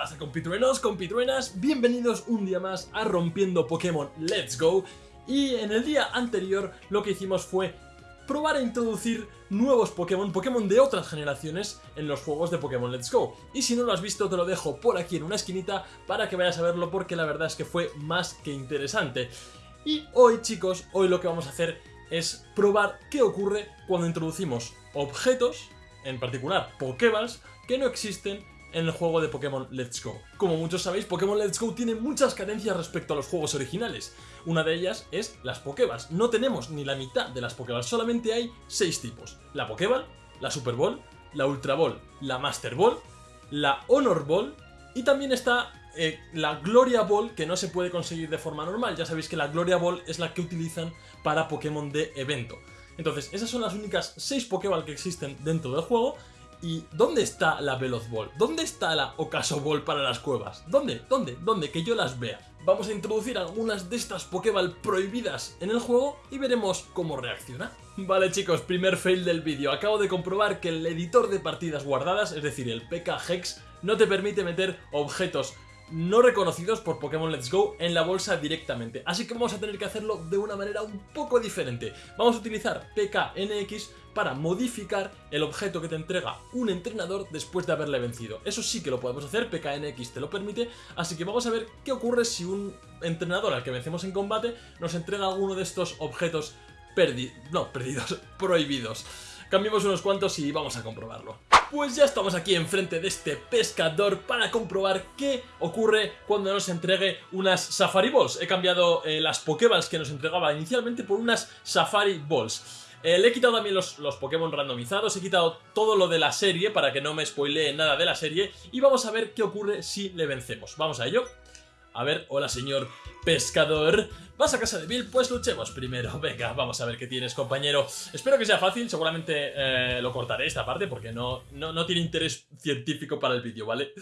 pasa compitruenos, compitruenas? Bienvenidos un día más a Rompiendo Pokémon Let's Go y en el día anterior lo que hicimos fue probar a introducir nuevos Pokémon, Pokémon de otras generaciones en los juegos de Pokémon Let's Go. Y si no lo has visto te lo dejo por aquí en una esquinita para que vayas a verlo porque la verdad es que fue más que interesante. Y hoy chicos, hoy lo que vamos a hacer es probar qué ocurre cuando introducimos objetos, en particular Pokéballs, que no existen en el juego de Pokémon Let's Go. Como muchos sabéis, Pokémon Let's Go tiene muchas carencias respecto a los juegos originales. Una de ellas es las Pokéballs. No tenemos ni la mitad de las Pokéballs, solamente hay 6 tipos. La Pokéball, la Super Ball, la Ultra Ball, la Master Ball, la Honor Ball y también está eh, la Gloria Ball que no se puede conseguir de forma normal. Ya sabéis que la Gloria Ball es la que utilizan para Pokémon de evento. Entonces, esas son las únicas 6 Pokéball que existen dentro del juego ¿Y dónde está la Veloz Ball? ¿Dónde está la Ocaso Ball para las cuevas? ¿Dónde? ¿Dónde? ¿Dónde? Que yo las vea. Vamos a introducir algunas de estas Pokéball prohibidas en el juego y veremos cómo reacciona. Vale chicos, primer fail del vídeo. Acabo de comprobar que el editor de partidas guardadas, es decir, el PK Hex, no te permite meter objetos no reconocidos por Pokémon Let's Go en la bolsa directamente. Así que vamos a tener que hacerlo de una manera un poco diferente. Vamos a utilizar PKNX para modificar el objeto que te entrega un entrenador después de haberle vencido. Eso sí que lo podemos hacer, PKNX te lo permite, así que vamos a ver qué ocurre si un entrenador al que vencemos en combate nos entrega alguno de estos objetos perdidos, no, perdidos, prohibidos. Cambiemos unos cuantos y vamos a comprobarlo. Pues ya estamos aquí enfrente de este pescador para comprobar qué ocurre cuando nos entregue unas Safari Balls. He cambiado eh, las Pokéballs que nos entregaba inicialmente por unas Safari Balls. Eh, le he quitado también los, los, Pokémon randomizados, he quitado todo lo de la serie para que no me spoilee nada de la serie y vamos a ver qué ocurre si le vencemos. Vamos a ello. A ver, hola señor pescador. ¿Vas a casa de Bill? Pues luchemos primero. Venga, vamos a ver qué tienes, compañero. Espero que sea fácil, seguramente eh, lo cortaré esta parte porque no, no, no tiene interés científico para el vídeo, ¿vale?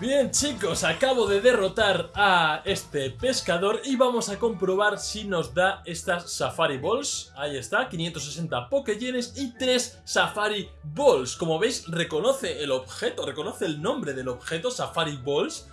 Bien, chicos, acabo de derrotar a este pescador y vamos a comprobar si nos da estas Safari Balls. Ahí está, 560 Pokégenes y 3 Safari Balls. Como veis, reconoce el objeto, reconoce el nombre del objeto, Safari Balls.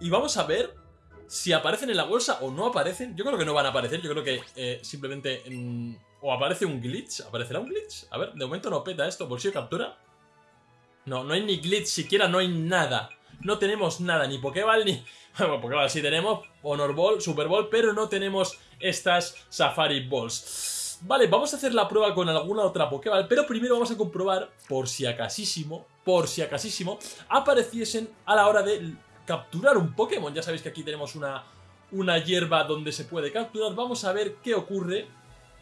Y vamos a ver si aparecen en la bolsa o no aparecen. Yo creo que no van a aparecer, yo creo que eh, simplemente... o aparece un glitch, ¿aparecerá un glitch? A ver, de momento no peta esto, bolsillo de captura. No, no hay ni glitch, siquiera no hay nada. No tenemos nada, ni Pokéball ni... Bueno, Pokéball sí tenemos, Honor Ball, Super Ball, pero no tenemos estas Safari Balls. Vale, vamos a hacer la prueba con alguna otra Pokéball, pero primero vamos a comprobar, por si acasísimo, por si acasísimo, apareciesen a la hora de capturar un Pokémon. Ya sabéis que aquí tenemos una, una hierba donde se puede capturar. Vamos a ver qué ocurre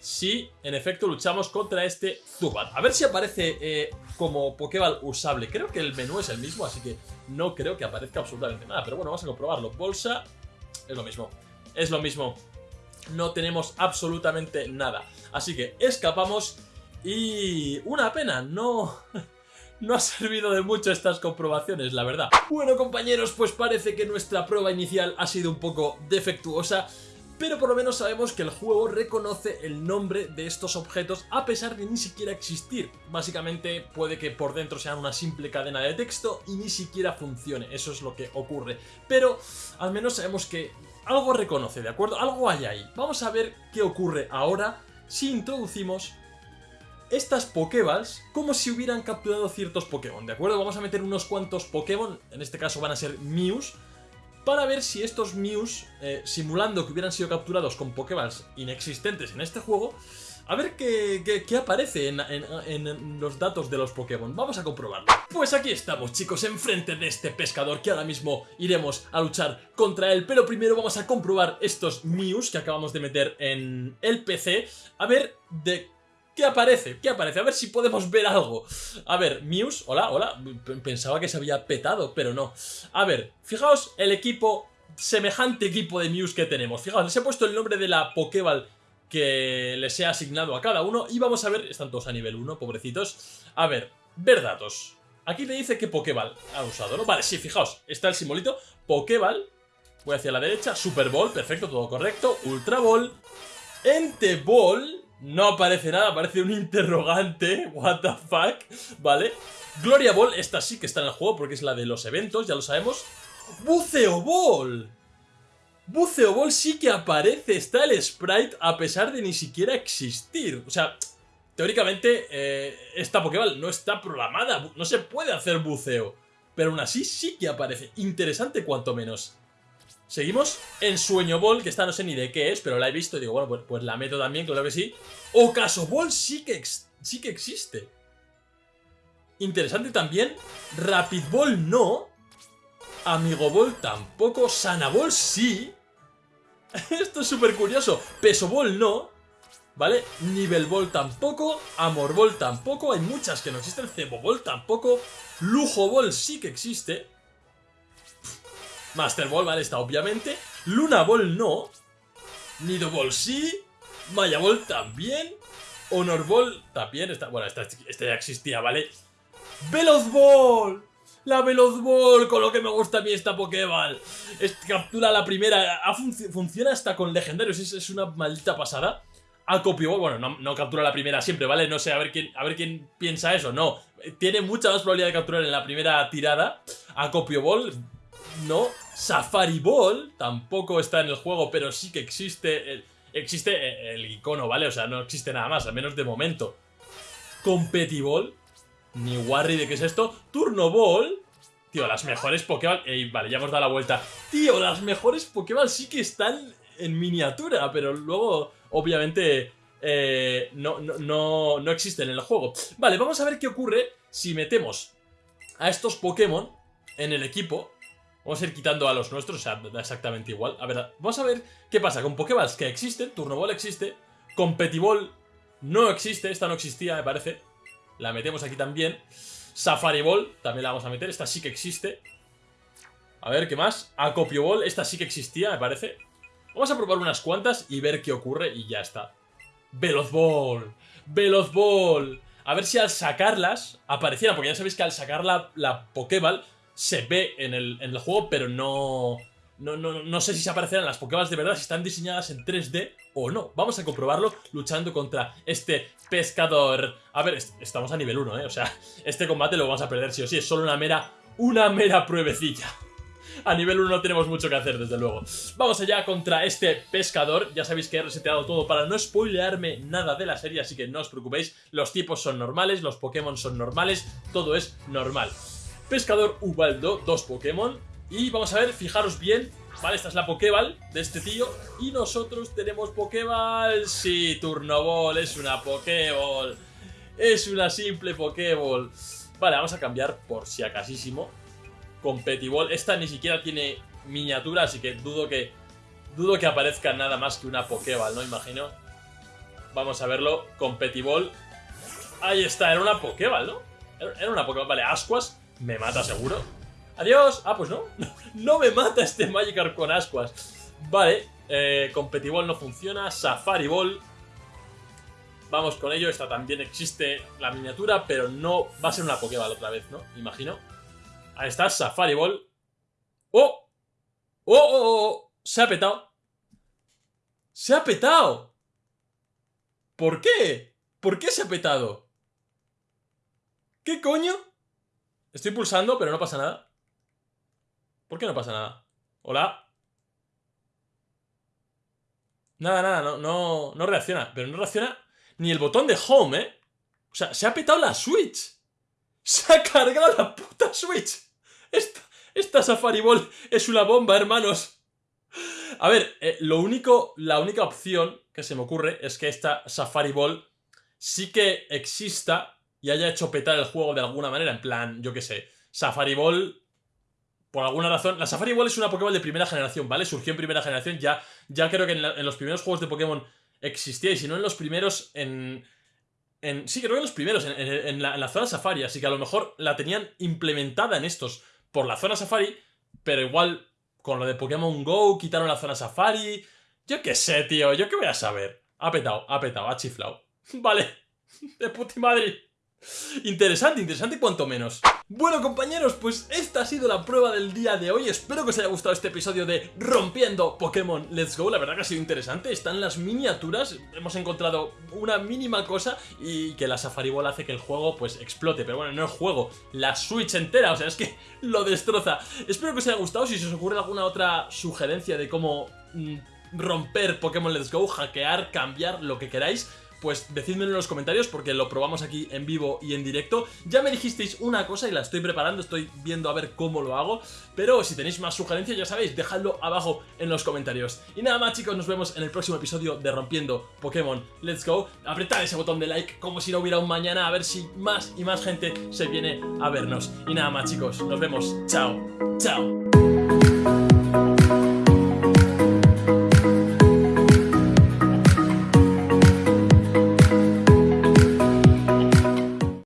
si en efecto luchamos contra este Zubat. A ver si aparece eh, como Pokéball usable. Creo que el menú es el mismo, así que no creo que aparezca absolutamente nada. Pero bueno, vamos a comprobarlo. Bolsa, es lo mismo. Es lo mismo. No tenemos absolutamente nada. Así que escapamos y... Una pena, no... no ha servido de mucho estas comprobaciones, la verdad. Bueno compañeros, pues parece que nuestra prueba inicial ha sido un poco defectuosa, pero por lo menos sabemos que el juego reconoce el nombre de estos objetos a pesar de ni siquiera existir. Básicamente puede que por dentro sean una simple cadena de texto y ni siquiera funcione, eso es lo que ocurre. Pero al menos sabemos que algo reconoce, ¿de acuerdo? Algo hay ahí. Vamos a ver qué ocurre ahora si introducimos estas Pokéballs como si hubieran capturado ciertos Pokémon, ¿de acuerdo? Vamos a meter unos cuantos Pokémon, en este caso van a ser Mews, para ver si estos Mews, eh, simulando que hubieran sido capturados con Pokéballs inexistentes en este juego, a ver qué, qué, aparece en, en, los datos de los Pokémon. Vamos a comprobarlo. Pues aquí estamos, chicos, enfrente de este pescador que ahora mismo iremos a luchar contra él. Pero primero vamos a comprobar estos Mews que acabamos de meter en el PC. A ver de ¿Qué aparece? ¿Qué aparece? A ver si podemos ver algo. A ver, Muse, hola, hola. Pensaba que se había petado, pero no. A ver, fijaos el equipo, semejante equipo de Muse que tenemos. Fijaos, les he puesto el nombre de la Pokéball que les he asignado a cada uno. Y vamos a ver, están todos a nivel 1, pobrecitos. A ver, ver datos. Aquí le dice que Pokéball ha usado, ¿no? Vale, sí, fijaos, está el simbolito. Pokéball, voy hacia la derecha. Super Ball, perfecto, todo correcto. Ultra Ball. Ente Ball no aparece nada, aparece un interrogante. What the fuck, ¿vale? Gloria Ball, esta sí que está en el juego porque es la de los eventos, ya lo sabemos. ¡Buceo Ball! Buceo Ball sí que aparece, está el sprite a pesar de ni siquiera existir. O sea, teóricamente eh, esta Pokéball no está programada, no se puede hacer buceo. Pero aún así sí que aparece. Interesante cuanto menos. Seguimos en Sueño Ball, que esta no sé ni de qué es, pero la he visto y digo, bueno, pues, pues la meto también, claro que sí. Ocaso Ball sí que, sí que existe. Interesante también. Rapid Ball no. Amigo Ball tampoco. Sana Ball sí. Esto es súper curioso. Peso Ball no. ¿Vale? Nivel Ball tampoco. Amor Ball tampoco. Hay muchas que no existen. Cebo Ball tampoco. Lujo Ball sí que existe. Master Ball, ¿vale? Está obviamente. Luna Ball no. Nido Ball sí. Maya Ball también. Honor Ball también. Está, bueno, esta, esta ya existía, ¿vale? Veloz Ball. La Veloz Ball, con lo que me gusta a mí esta Pokéball. captura la primera. funciona hasta con legendarios. Es, una maldita pasada. Acopio Ball, bueno, no, no, captura la primera siempre, ¿vale? No sé, a ver, quién, a ver quién piensa eso. No, tiene mucha más probabilidad de capturar en la primera tirada. Acopio Ball, no. Safari Ball tampoco está en el juego, pero sí que existe el, existe el icono, ¿vale? O sea, no existe nada más, al menos de momento. Competiball, ni worry de qué es esto. Turno Ball, tío, las mejores Pokéball... vale, ya hemos dado la vuelta. Tío, las mejores Pokéball sí que están en miniatura, pero luego, obviamente, eh, no, no, no existen en el juego. Vale, vamos a ver qué ocurre si metemos a estos Pokémon en el equipo Vamos a ir quitando a los nuestros, o sea, da exactamente igual. A ver, vamos a ver qué pasa con Pokéballs que existen. Turnoball existe. Competiball no existe, esta no existía, me parece. La metemos aquí también. Safari Ball, también la vamos a meter, esta sí que existe. A ver, ¿qué más? Acopio Ball, esta sí que existía, me parece. Vamos a probar unas cuantas y ver qué ocurre y ya está. Veloz Ball, Veloz Ball. A ver si al sacarlas aparecieran, porque ya sabéis que al sacar la, la Pokéball se ve en el, juego, pero no, no, no, no, sé si se aparecerán las Pokéballs de verdad, si están diseñadas en 3D o no. Vamos a comprobarlo luchando contra este pescador. A ver, estamos a nivel 1, ¿eh? O sea, este combate lo vamos a perder sí o sí. Es solo una mera, una mera pruebecilla. A nivel 1 no tenemos mucho que hacer, desde luego. Vamos allá contra este pescador. Ya sabéis que he reseteado todo para no spoilearme nada de la serie, así que no os preocupéis. Los tipos son normales, los Pokémon son normales, todo es normal. Pescador Ubaldo, dos Pokémon. Y vamos a ver, fijaros bien, ¿vale? Esta es la Pokéball de este tío. Y nosotros tenemos Pokéball. Sí, Turnoball, es una Pokéball. Es una simple Pokéball. Vale, vamos a cambiar por si acasísimo. Competiball. Esta ni siquiera tiene miniatura, así que dudo que... Dudo que aparezca nada más que una Pokéball, ¿no? Imagino. Vamos a verlo. Competiball. Ahí está, era una Pokéball, ¿no? Era una Pokéball. Vale, Ascuas me mata seguro. ¡Adiós! Ah, pues no. No me mata este Magikarp con ascuas. Vale, eh, no funciona. Safari Ball. Vamos con ello. Esta también existe la miniatura, pero no va a ser una Pokéball otra vez, ¿no? Imagino. Ahí está, Safari Ball. ¡Oh! ¡Oh, oh, oh! oh! Se ha petado. ¡Se ha petado! ¿Por qué? ¿Por qué se ha petado? ¿Qué coño? Estoy pulsando, pero no pasa nada. ¿Por qué no pasa nada? ¿Hola? Nada, nada, no, no, no reacciona. Pero no reacciona ni el botón de home, ¿eh? O sea, se ha petado la Switch. Se ha cargado la puta Switch. Esta, Safari Ball es una bomba, hermanos. A ver, eh, lo único, la única opción que se me ocurre es que esta Safari Ball sí que exista y haya hecho petar el juego de alguna manera, en plan, yo qué sé, Safari Ball, por alguna razón, la Safari Ball es una Pokéball de primera generación, ¿vale? Surgió en primera generación, ya, ya creo que en, los primeros juegos de Pokémon existía, y si no en los primeros, en... en sí, creo que en los primeros, en, la, zona Safari, así que a lo mejor la tenían implementada en estos por la zona Safari, pero igual con lo de Pokémon GO quitaron la zona Safari... Yo qué sé, tío, yo qué voy a saber. Ha petado, ha petado, ha chiflado. Vale, de puti madre. Interesante, interesante cuanto menos. Bueno compañeros, pues esta ha sido la prueba del día de hoy. Espero que os haya gustado este episodio de Rompiendo Pokémon Let's Go. La verdad que ha sido interesante. Están las miniaturas. Hemos encontrado una mínima cosa y que la Safari Ball hace que el juego pues explote. Pero bueno, no el juego, la Switch entera. O sea, es que lo destroza. Espero que os haya gustado. Si se os ocurre alguna otra sugerencia de cómo mm, romper Pokémon Let's Go, hackear, cambiar, lo que queráis pues decídmelo en los comentarios porque lo probamos aquí en vivo y en directo. Ya me dijisteis una cosa y la estoy preparando, estoy viendo a ver cómo lo hago, pero si tenéis más sugerencias ya sabéis, dejadlo abajo en los comentarios. Y nada más chicos, nos vemos en el próximo episodio de Rompiendo Pokémon Let's Go. Apretad ese botón de like como si no hubiera un mañana a ver si más y más gente se viene a vernos. Y nada más chicos, nos vemos. Chao, chao.